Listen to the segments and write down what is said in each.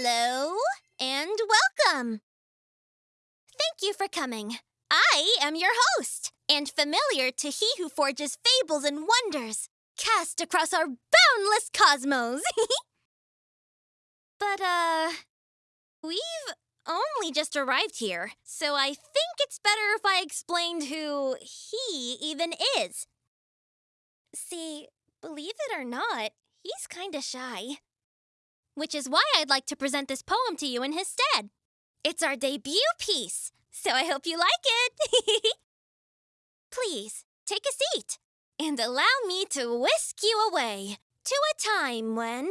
Hello and welcome. Thank you for coming. I am your host and familiar to he who forges fables and wonders cast across our boundless cosmos. but, uh, we've only just arrived here, so I think it's better if I explained who he even is. See, believe it or not, he's kinda shy. Which is why I'd like to present this poem to you in his stead. It's our debut piece, so I hope you like it. Please, take a seat and allow me to whisk you away to a time when,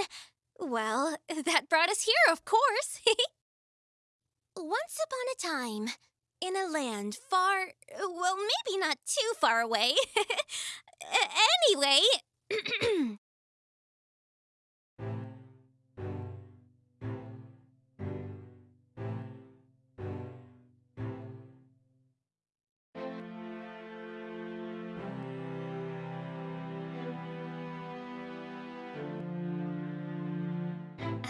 well, that brought us here, of course. Once upon a time, in a land far, well, maybe not too far away. anyway,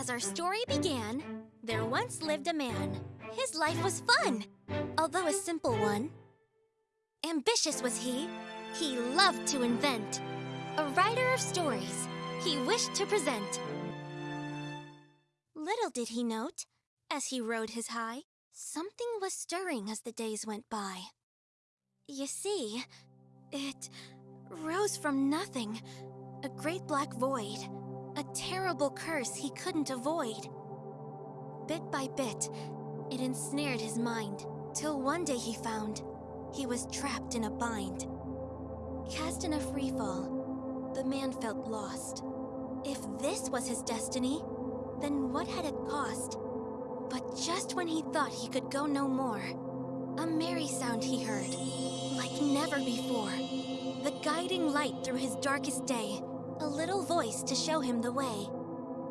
As our story began, there once lived a man. His life was fun, although a simple one. Ambitious was he. He loved to invent. A writer of stories, he wished to present. Little did he note, as he rode his high, something was stirring as the days went by. You see, it rose from nothing, a great black void, a terrible curse he couldn't avoid. Bit by bit, it ensnared his mind, till one day he found he was trapped in a bind. Cast in a free fall, the man felt lost. If this was his destiny, then what had it cost? But just when he thought he could go no more, a merry sound he heard, like never before. The guiding light through his darkest day, a little voice to show him the way.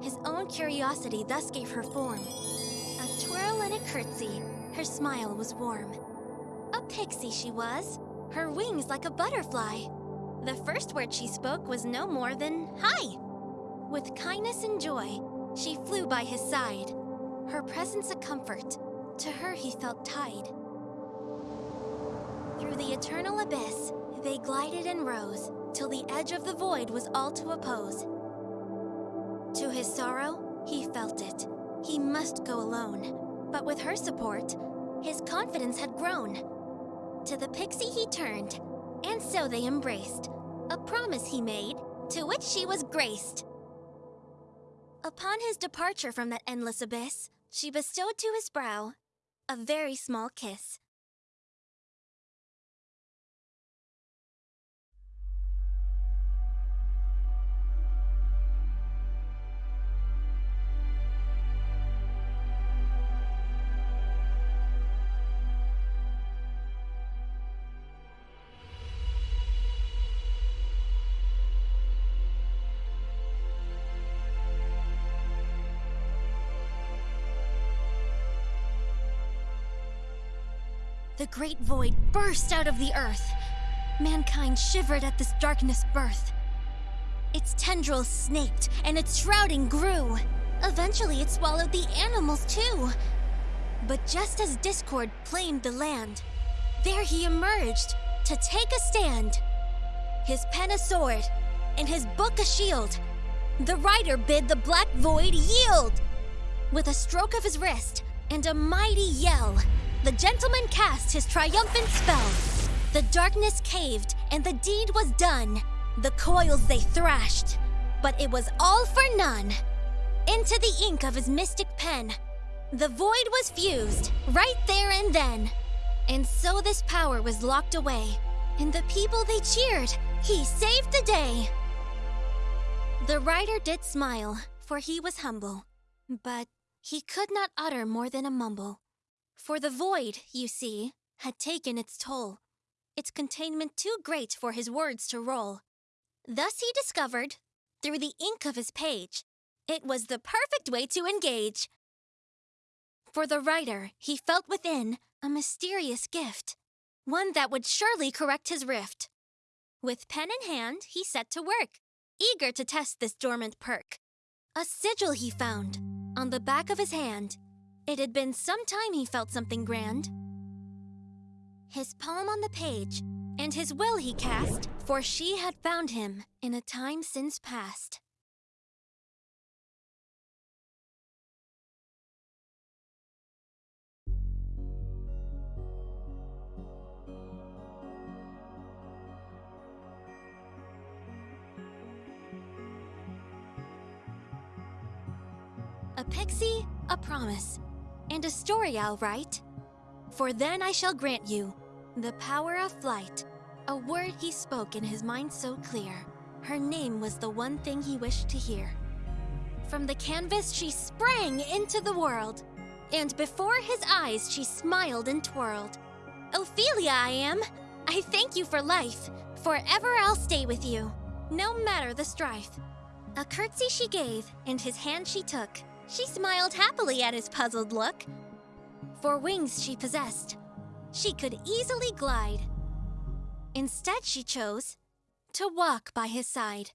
His own curiosity thus gave her form. A twirl and a curtsy, her smile was warm. A pixie she was, her wings like a butterfly. The first word she spoke was no more than hi. With kindness and joy, she flew by his side. Her presence a comfort, to her he felt tied. Through the eternal abyss, they glided and rose, till the edge of the void was all to oppose. To his sorrow, he felt it. He must go alone. But with her support, his confidence had grown. To the pixie he turned, and so they embraced. A promise he made, to which she was graced. Upon his departure from that endless abyss, she bestowed to his brow a very small kiss. The great void burst out of the earth. Mankind shivered at this darkness birth. Its tendrils snaked, and its shrouding grew. Eventually, it swallowed the animals too. But just as discord claimed the land, there he emerged to take a stand. His pen a sword, and his book a shield. The rider bid the black void yield. With a stroke of his wrist and a mighty yell, the gentleman cast his triumphant spell. The darkness caved, and the deed was done. The coils they thrashed, but it was all for none. Into the ink of his mystic pen, the void was fused, right there and then. And so this power was locked away, and the people they cheered, he saved the day. The rider did smile, for he was humble, but he could not utter more than a mumble. For the void, you see, had taken its toll, its containment too great for his words to roll. Thus he discovered, through the ink of his page, it was the perfect way to engage. For the writer, he felt within a mysterious gift, one that would surely correct his rift. With pen in hand, he set to work, eager to test this dormant perk. A sigil he found, on the back of his hand. It had been some time he felt something grand. His poem on the page, and his will he cast, for she had found him in a time since past. A pixie, a promise, and a story I'll write. For then I shall grant you the power of flight. A word he spoke in his mind so clear. Her name was the one thing he wished to hear. From the canvas she sprang into the world, and before his eyes she smiled and twirled. Ophelia I am. I thank you for life. Forever I'll stay with you, no matter the strife. A curtsy she gave, and his hand she took. She smiled happily at his puzzled look. For wings she possessed, she could easily glide. Instead, she chose to walk by his side.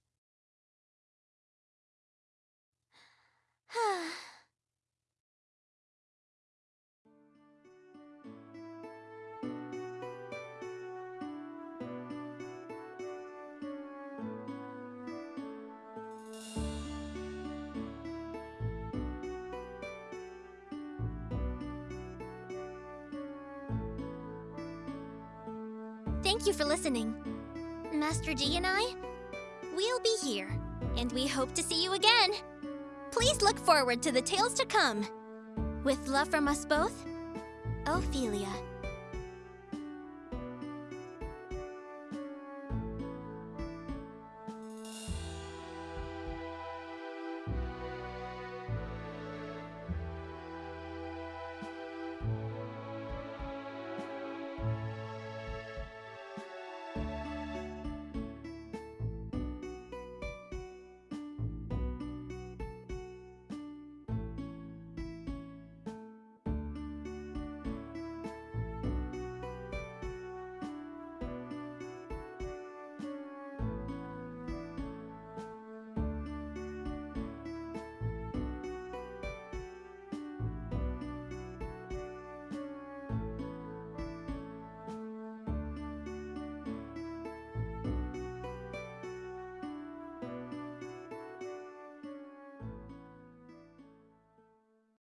Thank you for listening. Master G and I, we'll be here, and we hope to see you again. Please look forward to the tales to come. With love from us both, Ophelia.